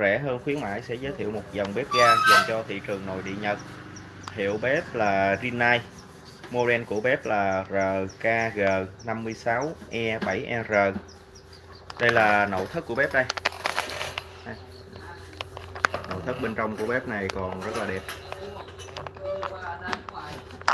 rẻ hơn, khuyến mãi sẽ giới thiệu một dòng bếp ga dành cho thị trường nội địa Nhật. Hiệu bếp là Rinnai, model của bếp là RKG56E7R e đây là nội thất của bếp đây. Nội thất bên trong của bếp này còn rất là đẹp.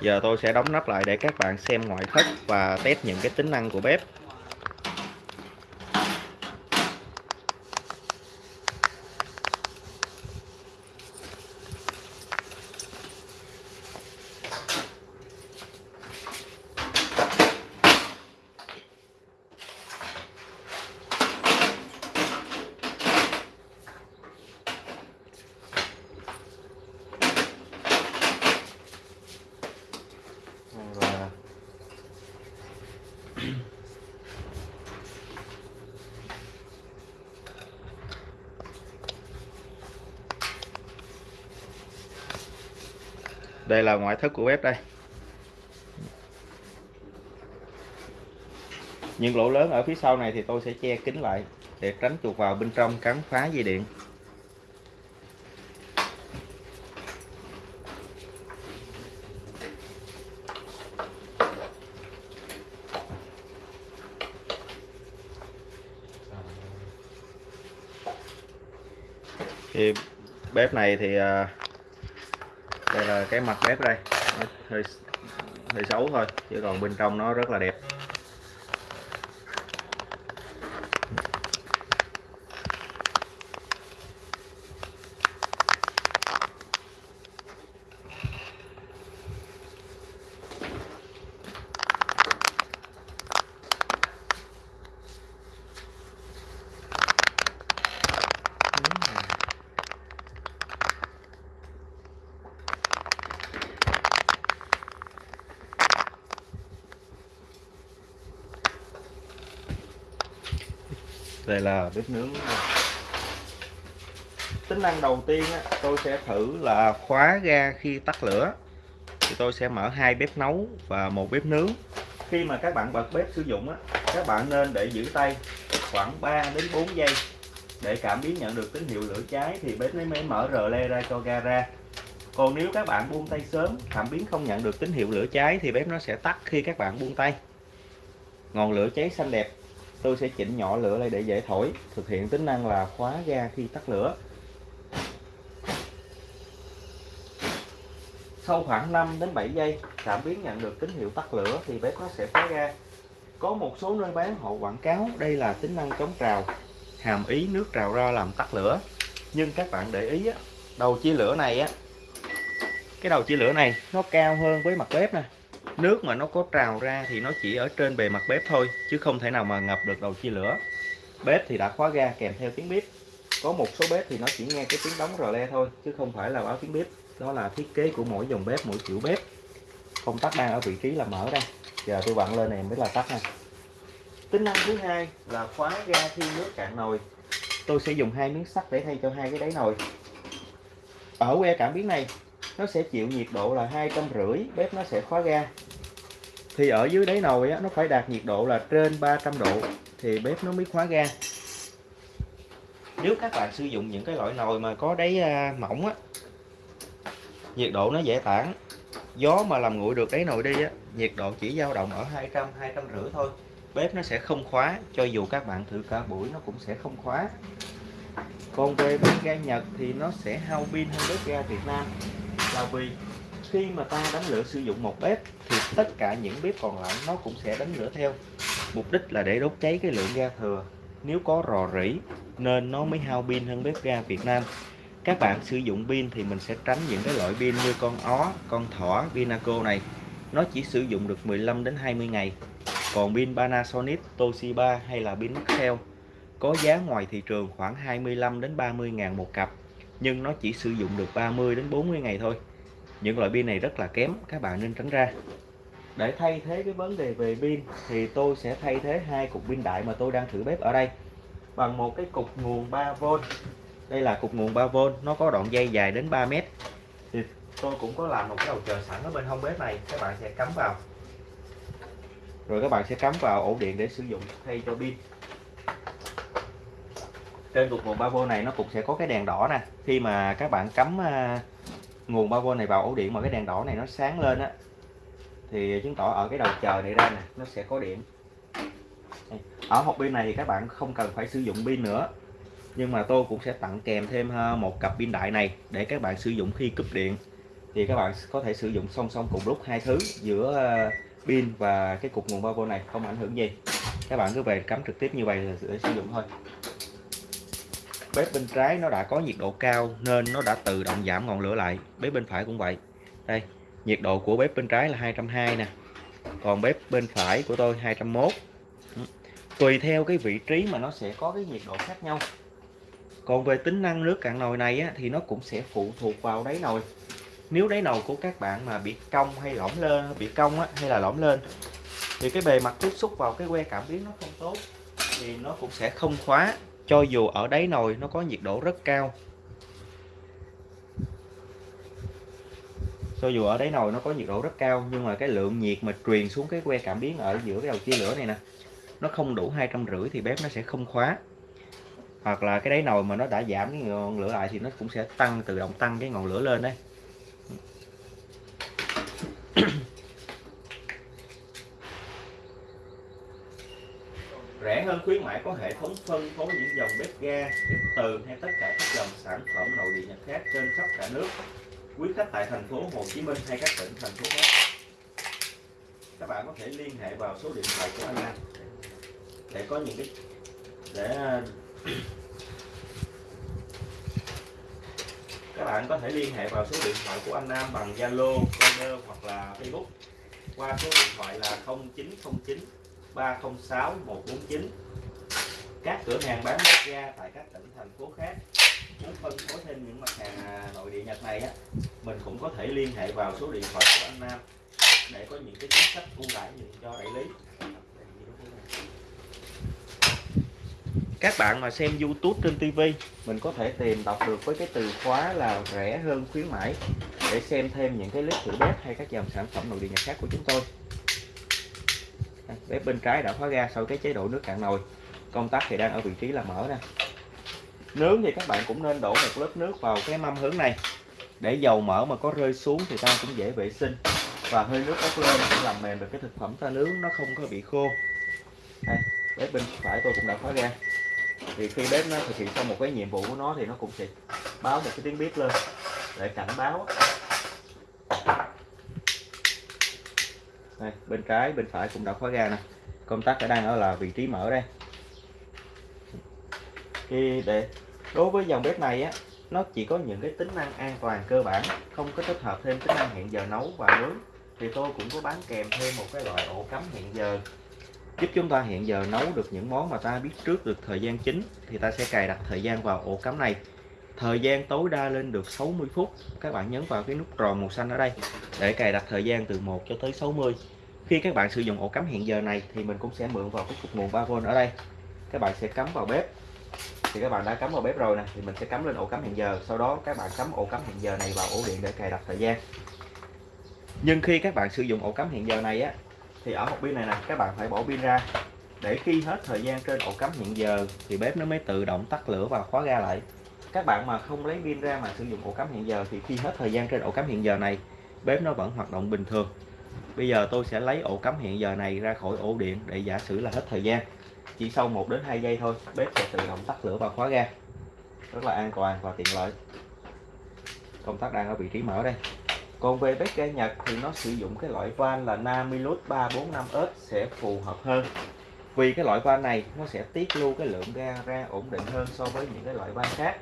Giờ tôi sẽ đóng nắp lại để các bạn xem ngoại thất và test những cái tính năng của bếp. Đây là ngoại thất của bếp đây. Những lỗ lớn ở phía sau này thì tôi sẽ che kín lại để tránh chuột vào bên trong cắn phá dây điện. Thì bếp này thì à, đây là cái mặt bếp đây. Nó hơi hơi xấu thôi, chứ còn bên trong nó rất là đẹp. Đây là bếp nướng. Tính năng đầu tiên á, tôi sẽ thử là khóa ga khi tắt lửa. Thì tôi sẽ mở hai bếp nấu và một bếp nướng. Khi mà các bạn bật bếp sử dụng á, các bạn nên để giữ tay khoảng 3 đến 4 giây. Để cảm biến nhận được tín hiệu lửa cháy thì bếp mới mở rờ le ra cho ga ra. Còn nếu các bạn buông tay sớm cảm biến không nhận được tín hiệu lửa cháy thì bếp nó sẽ tắt khi các bạn buông tay. Ngọn lửa cháy xanh đẹp tôi sẽ chỉnh nhỏ lửa lại để dễ thổi thực hiện tính năng là khóa ga khi tắt lửa. Sau khoảng 5 đến 7 giây cảm biến nhận được tín hiệu tắt lửa thì bếp nó sẽ khóa ga. Có một số nơi bán họ quảng cáo đây là tính năng chống trào hàm ý nước trào ra làm tắt lửa. Nhưng các bạn để ý á, đầu chia lửa này á cái đầu chia lửa này nó cao hơn với mặt bếp nè nước mà nó có trào ra thì nó chỉ ở trên bề mặt bếp thôi, chứ không thể nào mà ngập được đầu chia lửa. Bếp thì đã khóa ga kèm theo tiếng bếp. Có một số bếp thì nó chỉ nghe cái tiếng đóng rò le thôi, chứ không phải là báo tiếng bếp. Đó là thiết kế của mỗi dòng bếp, mỗi kiểu bếp. Công tắc đang ở vị trí là mở đây giờ tôi vặn lên này mới là tắt này tính năng thứ hai là khóa ga khi nước cạn nồi. Tôi sẽ dùng hai miếng sắt để thay cho hai cái đáy nồi. Ở que cảm biến này, nó sẽ chịu nhiệt độ là hai trăm rưỡi, bếp nó sẽ khóa ga thì ở dưới đáy nồi á, nó phải đạt nhiệt độ là trên 300 độ thì bếp nó mới khóa ga. Nếu các bạn sử dụng những cái loại nồi mà có đáy à, mỏng á nhiệt độ nó dễ tản. Gió mà làm nguội được đáy nồi đi á nhiệt độ chỉ dao động ở 200 200 rưỡi thôi. Bếp nó sẽ không khóa cho dù các bạn thử cả buổi nó cũng sẽ không khóa. Còn về bếp ga Nhật thì nó sẽ hao pin hơn bếp ga Việt Nam. Là vì khi mà ta đánh lửa sử dụng một bếp thì tất cả những bếp còn lại nó cũng sẽ đánh lửa theo. Mục đích là để đốt cháy cái lượng ga thừa. Nếu có rò rỉ, nên nó mới hao pin hơn bếp ga Việt Nam. Các bạn sử dụng pin thì mình sẽ tránh những cái loại pin như con ó, con thỏ Pinaco này. Nó chỉ sử dụng được 15 đến 20 ngày. Còn pin Panasonic, Toshiba hay là pin Maxell có giá ngoài thị trường khoảng 25 đến 30 ngàn một cặp, nhưng nó chỉ sử dụng được 30 đến 40 ngày thôi những loại pin này rất là kém, các bạn nên tránh ra. Để thay thế cái vấn đề về pin thì tôi sẽ thay thế hai cục pin đại mà tôi đang thử bếp ở đây bằng một cái cục nguồn 3V đây là cục nguồn 3V nó có đoạn dây dài đến 3 mét. Thì tôi cũng có làm một cái đầu chờ sẵn ở bên hông bếp này, các bạn sẽ cắm vào. Rồi các bạn sẽ cắm vào ổ điện để sử dụng thay cho pin. Trên cục nguồn 3V này nó cũng sẽ có cái đèn đỏ nè. Khi mà các bạn cắm à, nguồn 3V này vào ổ điện mà cái đèn đỏ này nó sáng lên á, thì chứng tỏ ở cái đầu chờ này ra nè, nó sẽ có điện. Ở hộp pin này thì các bạn không cần phải sử dụng pin nữa, nhưng mà tôi cũng sẽ tặng kèm thêm một cặp pin đại này để các bạn sử dụng khi cúp điện. Thì các bạn có thể sử dụng song song cùng lúc hai thứ giữa ờ, pin và cái cục nguồn 3V này, không ảnh hưởng gì. Các bạn cứ về cắm trực tiếp như vậy để sử dụng thôi bếp bên trái nó đã có nhiệt độ cao nên nó đã tự động giảm ngọn lửa lại. Bếp bên phải cũng vậy. Đây nhiệt độ của bếp bên trái là 220 nè. Còn bếp bên phải của tôi 201 ừ. tùy theo cái vị trí mà nó sẽ có cái nhiệt độ khác nhau. Còn về tính năng nước cạn nồi này á, thì nó cũng sẽ phụ thuộc vào đáy nồi. Nếu đáy nồi của các bạn mà bị cong hay lõm lên bị cong á, hay là lõm lên thì cái bề mặt tiếp xúc vào cái que cảm biến nó không tốt thì nó cũng sẽ không khóa cho dù ở đáy nồi nó có nhiệt độ rất cao. Cho dù ở đáy nồi nó có nhiệt độ rất cao, nhưng mà cái lượng nhiệt mà truyền xuống cái que cảm biến ở giữa cái đầu chia lửa này nè, nó không đủ hai trăm rưỡi thì bếp nó sẽ không khóa. Hoặc là cái đáy nồi mà nó đã giảm cái ngọn lửa lại thì nó cũng sẽ tăng, tự động tăng cái ngọn lửa lên đấy. Rẻ hơn khuyến mãi có hệ thống phân phối những dòng bếp ga bếp từ hay tất cả các dòng sản phẩm nội địa nhật khác trên khắp cả nước. Quý khách tại thành phố Hồ Chí Minh hay các tỉnh thành phố khác. Các bạn có thể liên hệ vào số điện thoại của anh Nam để có những cái để các bạn có thể liên hệ vào số điện thoại của anh Nam bằng Zalo, Viber hoặc là Facebook qua số điện thoại là 0909 306 149 các cửa hàng bán bếp ga tại các tỉnh, thành phố khác muốn phân phối thêm những mặt hàng à, nội địa Nhật này á. Mình cũng có thể liên hệ vào số điện thoại của anh Nam để có những cái chính sách ưu đãi dành cho đại lý. Các bạn mà xem YouTube trên TV mình có thể tìm đọc được với cái từ khóa là rẻ hơn khuyến mãi để xem thêm những cái clip thử bếp hay các dòng sản phẩm nội địa Nhật khác của chúng tôi bếp bên trái đã khóa ga sau cái chế độ nước cạn nồi. Công tắc thì đang ở vị trí là mở nè. Nướng thì các bạn cũng nên đổ một lớp nước vào cái mâm hướng này. Để dầu mỡ mà có rơi xuống thì ta cũng dễ vệ sinh. Và hơi nước bốc lên sẽ làm mềm được cái thực phẩm ta nướng nó không có bị khô. Đây, bếp bên phải tôi cũng đã khóa ga thì khi bếp nó thực hiện xong một cái nhiệm vụ của nó thì nó cũng sẽ báo một cái tiếng bếp lên. Để cảnh báo đây, bên trái bên phải cũng đã khóa ga nè. Công tắc ở đang ở là vị trí mở đây. Khi để đối với dòng bếp này á nó chỉ có những cái tính năng an toàn cơ bản không có tích hợp thêm tính năng hẹn giờ nấu và nướng. Thì tôi cũng có bán kèm thêm một cái loại ổ cắm hẹn giờ. Giúp chúng ta hẹn giờ nấu được những món mà ta biết trước được thời gian chính thì ta sẽ cài đặt thời gian vào ổ cắm này thời gian tối đa lên được 60 phút. Các bạn nhấn vào cái nút tròn màu xanh ở đây để cài đặt thời gian từ 1 cho tới 60 khi các bạn sử dụng ổ cắm hẹn giờ này thì mình cũng sẽ mượn vào cái cục nguồn 3V ở đây. Các bạn sẽ cắm vào bếp. Thì các bạn đã cắm vào bếp rồi nè, thì mình sẽ cắm lên ổ cắm hẹn giờ. Sau đó các bạn cắm ổ cắm hẹn giờ này vào ổ điện để cài đặt thời gian. Nhưng khi các bạn sử dụng ổ cắm hẹn giờ này á, thì ở một pin này nè, các bạn phải bỏ pin ra. Để khi hết thời gian trên ổ cắm hẹn giờ thì bếp nó mới tự động tắt lửa và khóa ga lại các bạn mà không lấy pin ra mà sử dụng ổ cắm hẹn giờ thì khi hết thời gian trên ổ cắm hẹn giờ này, bếp nó vẫn hoạt động bình thường. Bây giờ tôi sẽ lấy ổ cắm hẹn giờ này ra khỏi ổ điện để giả sử là hết thời gian. Chỉ sau 1 đến 2 giây thôi, bếp sẽ tự động tắt lửa và khóa ga. Rất là an toàn và tiện lợi. Công tắc đang ở vị trí mở đây. Còn về bếp ga Nhật thì nó sử dụng cái loại van là Namilus 345S sẽ phù hợp hơn. Vì cái loại van này nó sẽ tiết lưu cái lượng ga ra ổn định hơn so với những cái loại van khác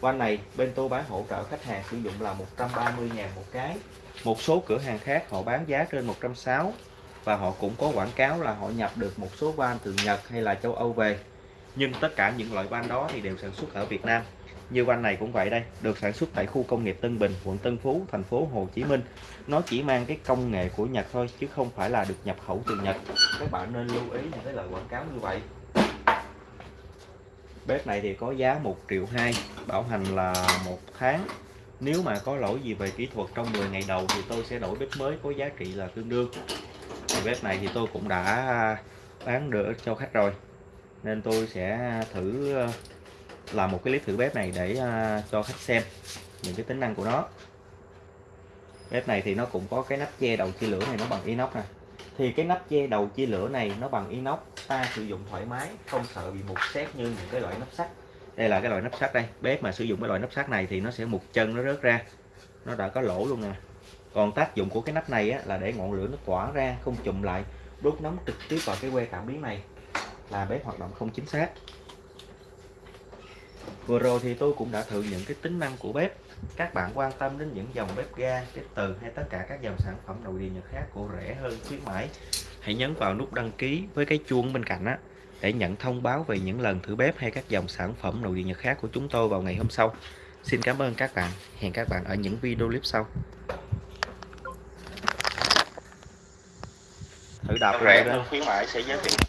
van này, bên tôi bán hỗ trợ khách hàng sử dụng là 130 ngàn một cái. Một số cửa hàng khác họ bán giá trên 160 và họ cũng có quảng cáo là họ nhập được một số van từ Nhật hay là châu Âu về. Nhưng tất cả những loại van đó thì đều sản xuất ở Việt Nam. Như van này cũng vậy đây, được sản xuất tại khu công nghiệp Tân Bình, quận Tân Phú, thành phố Hồ Chí Minh. Nó chỉ mang cái công nghệ của Nhật thôi, chứ không phải là được nhập khẩu từ Nhật. Các bạn nên lưu ý những cái lời quảng cáo như vậy bếp này thì có giá 1 triệu 2 bảo hành là một tháng. Nếu mà có lỗi gì về kỹ thuật trong 10 ngày đầu thì tôi sẽ đổi bếp mới có giá trị là tương đương. Thì bếp này thì tôi cũng đã bán được cho khách rồi, nên tôi sẽ thử ờ, làm một cái clip thử bếp này để ờ, cho khách xem những cái tính năng của nó. Bếp này thì nó cũng có cái nắp che đầu chia lửa này, nó bằng inox nè thì cái nắp che đầu chia lửa này nó bằng inox ta sử dụng thoải mái không sợ bị mục xét như những cái loại nắp sắt. Đây là cái loại nắp sắt đây bếp mà sử dụng cái loại nắp sắt này thì nó sẽ mục chân nó rớt ra. Nó đã có lỗ luôn nè. Còn tác dụng của cái nắp này á, là để ngọn lửa nó tỏa ra không chụm lại đốt nóng trực tiếp vào cái que cảm biến này. Là bếp hoạt động không chính xác. Vừa rồi thì tôi cũng đã thử những cái tính năng của bếp các bạn quan tâm đến những dòng bếp ga bếp từ hay tất cả các dòng sản phẩm nội địa nhật khác của rẻ hơn khuyến mãi hãy nhấn vào nút đăng ký với cái chuông bên cạnh á để nhận thông báo về những lần thử bếp hay các dòng sản phẩm nội địa nhật khác của chúng tôi vào ngày hôm sau. Xin cảm ơn các bạn. Hẹn các bạn ở những video clip sau. Thử đạp rẻ hơn khuyến mãi sẽ giới thiệu